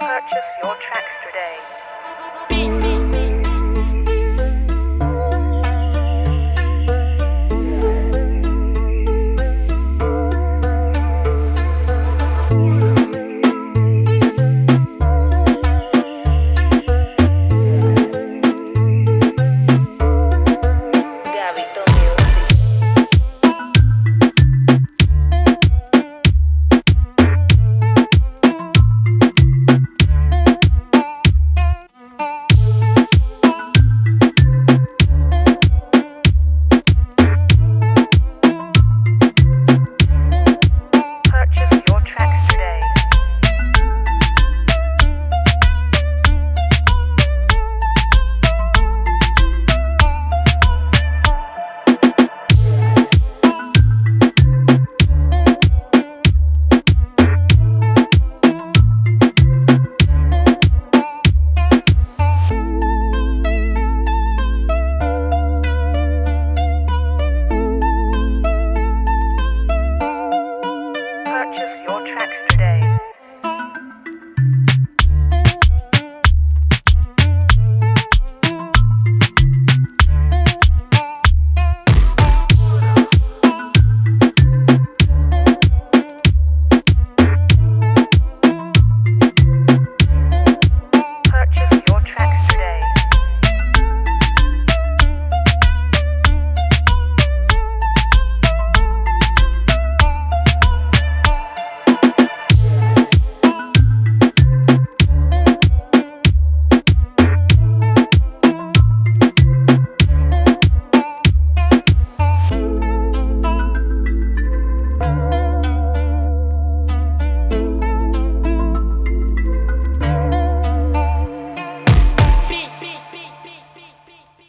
Purchase your tracks today. Beat.